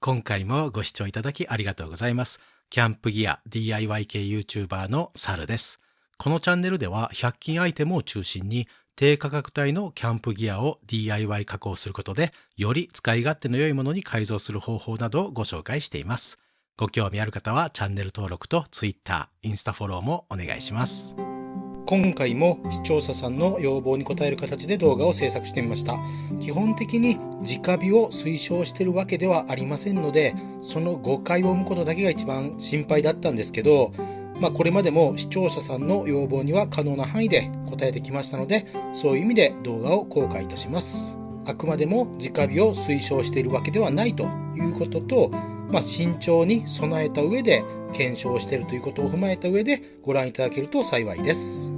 今回もご視聴いただきありがとうございます。キャンプギア DIY 系 YouTuber のサルです。このチャンネルでは100均アイテムを中心に低価格帯のキャンプギアを DIY 加工することでより使い勝手の良いものに改造する方法などをご紹介しています。ご興味ある方はチャンネル登録と Twitter、インスタフォローもお願いします。今回も視聴者さんの要望に応える形で動画を制作してみました。基本的に直火を推奨しているわけではありませんので、その誤解を生むことだけが一番心配だったんですけど、まあこれまでも視聴者さんの要望には可能な範囲で答えてきましたので、そういう意味で動画を公開いたします。あくまでも直火を推奨しているわけではないということと、まあ、慎重に備えた上で検証しているということを踏まえた上でご覧いただけると幸いです。